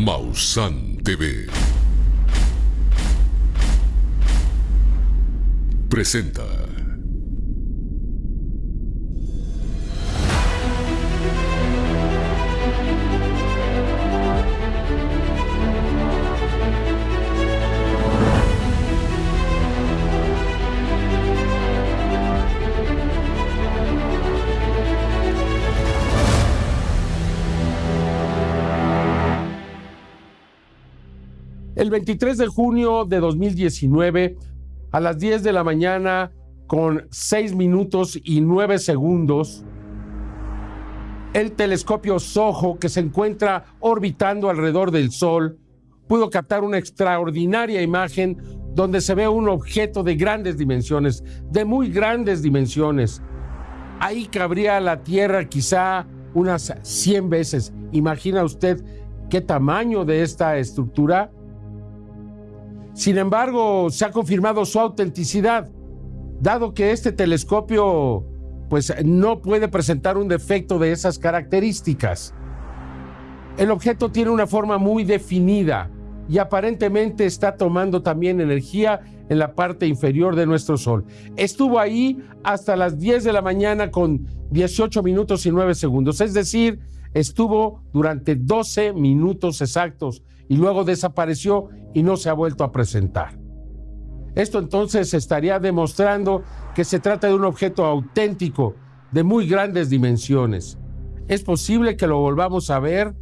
Mausan TV presenta El 23 de junio de 2019, a las 10 de la mañana, con 6 minutos y 9 segundos, el telescopio SOHO, que se encuentra orbitando alrededor del Sol, pudo captar una extraordinaria imagen donde se ve un objeto de grandes dimensiones, de muy grandes dimensiones. Ahí cabría la Tierra quizá unas 100 veces. ¿Imagina usted qué tamaño de esta estructura? Sin embargo, se ha confirmado su autenticidad, dado que este telescopio pues no puede presentar un defecto de esas características. El objeto tiene una forma muy definida y aparentemente está tomando también energía en la parte inferior de nuestro Sol. Estuvo ahí hasta las 10 de la mañana con 18 minutos y 9 segundos, es decir, estuvo durante 12 minutos exactos y luego desapareció y no se ha vuelto a presentar. Esto entonces estaría demostrando que se trata de un objeto auténtico de muy grandes dimensiones. Es posible que lo volvamos a ver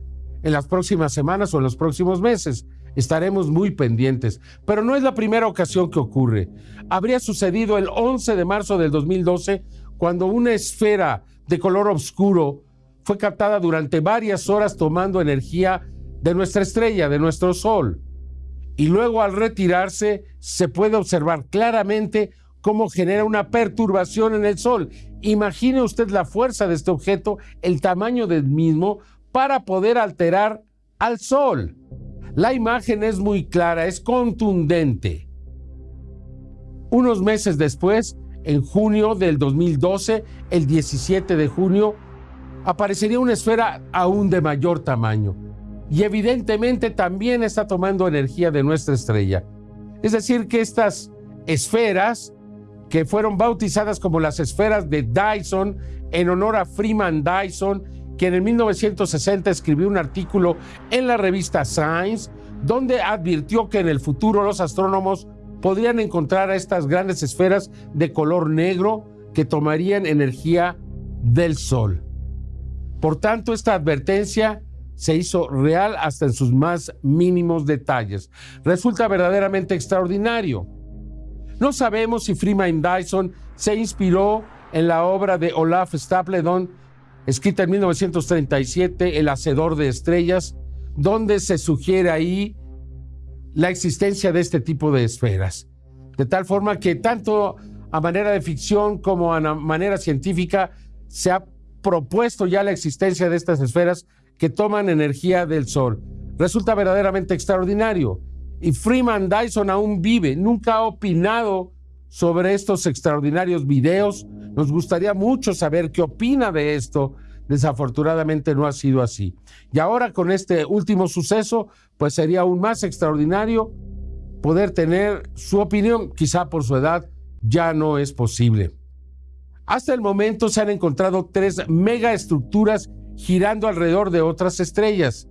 en las próximas semanas o en los próximos meses. Estaremos muy pendientes, pero no es la primera ocasión que ocurre. Habría sucedido el 11 de marzo del 2012 cuando una esfera de color oscuro fue captada durante varias horas tomando energía de nuestra estrella, de nuestro Sol. Y luego al retirarse se puede observar claramente cómo genera una perturbación en el Sol. Imagine usted la fuerza de este objeto, el tamaño del mismo, para poder alterar al Sol. La imagen es muy clara, es contundente. Unos meses después, en junio del 2012, el 17 de junio, aparecería una esfera aún de mayor tamaño y evidentemente también está tomando energía de nuestra estrella. Es decir, que estas esferas, que fueron bautizadas como las esferas de Dyson en honor a Freeman Dyson, quien en 1960 escribió un artículo en la revista Science, donde advirtió que en el futuro los astrónomos podrían encontrar a estas grandes esferas de color negro que tomarían energía del Sol. Por tanto, esta advertencia se hizo real hasta en sus más mínimos detalles. Resulta verdaderamente extraordinario. No sabemos si Freeman Dyson se inspiró en la obra de Olaf Stapledon, escrita en 1937, El Hacedor de Estrellas, donde se sugiere ahí la existencia de este tipo de esferas. De tal forma que tanto a manera de ficción como a manera científica se ha propuesto ya la existencia de estas esferas que toman energía del Sol. Resulta verdaderamente extraordinario. Y Freeman Dyson aún vive, nunca ha opinado sobre estos extraordinarios videos. Nos gustaría mucho saber qué opina de esto. Desafortunadamente no ha sido así. Y ahora con este último suceso, pues sería aún más extraordinario poder tener su opinión. Quizá por su edad ya no es posible. Hasta el momento se han encontrado tres megaestructuras girando alrededor de otras estrellas,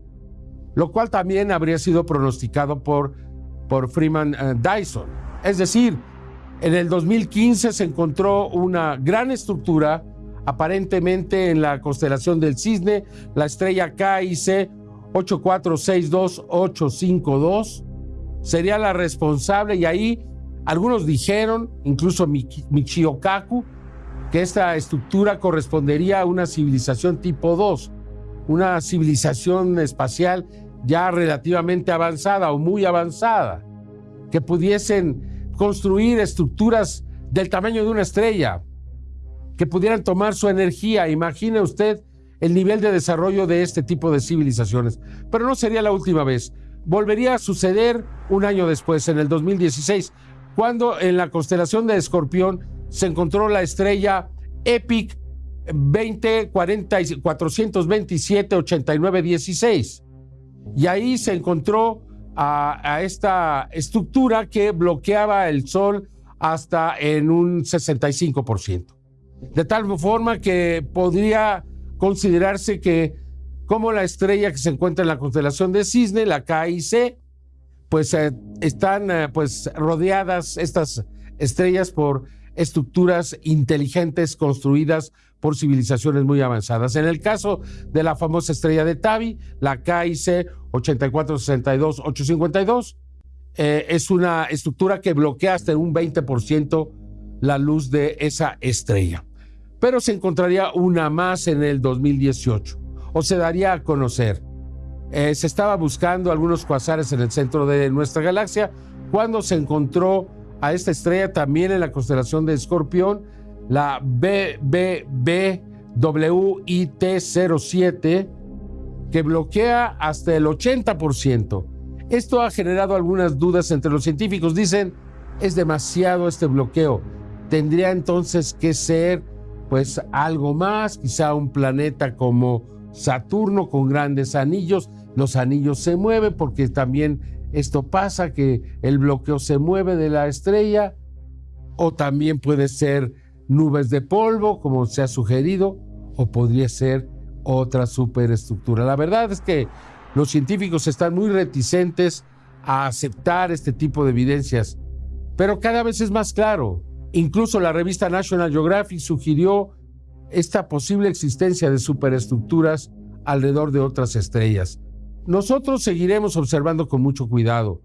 lo cual también habría sido pronosticado por, por Freeman eh, Dyson. Es decir, en el 2015 se encontró una gran estructura, aparentemente en la constelación del Cisne, la estrella KIC 8462852 sería la responsable y ahí algunos dijeron, incluso Michio Kaku, que esta estructura correspondería a una civilización tipo 2, una civilización espacial ya relativamente avanzada o muy avanzada, que pudiesen construir estructuras del tamaño de una estrella, que pudieran tomar su energía. Imagine usted el nivel de desarrollo de este tipo de civilizaciones. Pero no sería la última vez. Volvería a suceder un año después, en el 2016, cuando en la constelación de Escorpión se encontró la estrella EPIC 20 427 89 16. Y ahí se encontró a, esta estructura que bloqueaba el Sol hasta en un 65%. De tal forma que podría considerarse que como la estrella que se encuentra en la constelación de Cisne, la KIC, pues eh, están eh, pues rodeadas estas estrellas por estructuras inteligentes construidas por civilizaciones muy avanzadas. En el caso de la famosa estrella de Tabi, la KIC 8462-852, eh, es una estructura que bloquea hasta un 20% la luz de esa estrella. Pero se encontraría una más en el 2018, o se daría a conocer. Eh, se estaba buscando algunos cuasares en el centro de nuestra galaxia cuando se encontró a esta estrella también en la constelación de Escorpión, la BBBWIT07, que bloquea hasta el 80%. Esto ha generado algunas dudas entre los científicos. Dicen, es demasiado este bloqueo. Tendría entonces que ser pues algo más, quizá un planeta como Saturno con grandes anillos. Los anillos se mueven porque también esto pasa, que el bloqueo se mueve de la estrella, o también puede ser nubes de polvo, como se ha sugerido, o podría ser otra superestructura. La verdad es que los científicos están muy reticentes a aceptar este tipo de evidencias, pero cada vez es más claro. Incluso la revista National Geographic sugirió esta posible existencia de superestructuras alrededor de otras estrellas. Nosotros seguiremos observando con mucho cuidado,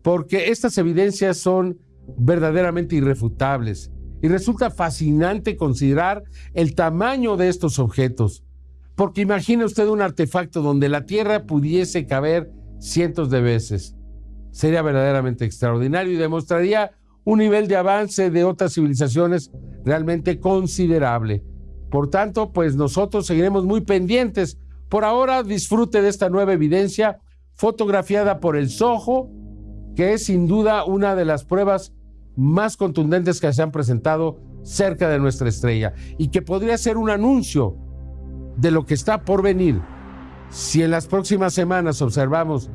porque estas evidencias son verdaderamente irrefutables y resulta fascinante considerar el tamaño de estos objetos, porque imagine usted un artefacto donde la Tierra pudiese caber cientos de veces. Sería verdaderamente extraordinario y demostraría un nivel de avance de otras civilizaciones realmente considerable. Por tanto, pues nosotros seguiremos muy pendientes por ahora disfrute de esta nueva evidencia fotografiada por el Soho, que es sin duda una de las pruebas más contundentes que se han presentado cerca de nuestra estrella y que podría ser un anuncio de lo que está por venir. Si en las próximas semanas observamos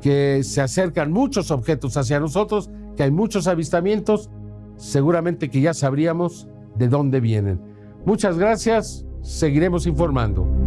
que se acercan muchos objetos hacia nosotros, que hay muchos avistamientos, seguramente que ya sabríamos de dónde vienen. Muchas gracias, seguiremos informando.